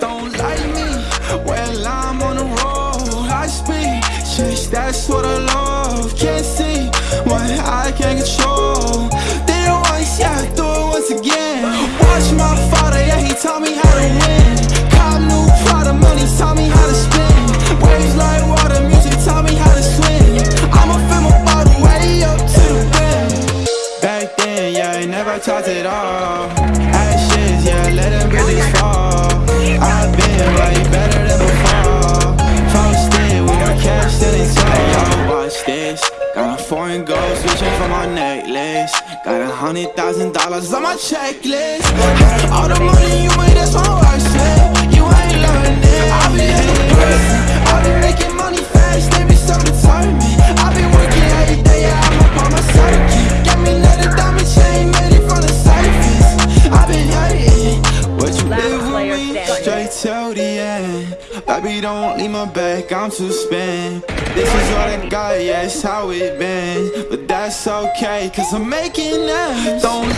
Don't like me, well I'm on the road. I speed, chase that's what I love yeah, I never talked at all Ashes, yeah, let them bridges fall. I've been way better than before. Posted, we got cash that it's all yo, watch this. Got a foreign gold switching from my necklace. Got a hundred thousand dollars on my checklist. All the money you made, that's my Straight till the end. Baby, don't leave my back, I'm too spent. This is what I got, yeah, it's how it been. But that's okay, cause I'm making ends. Don't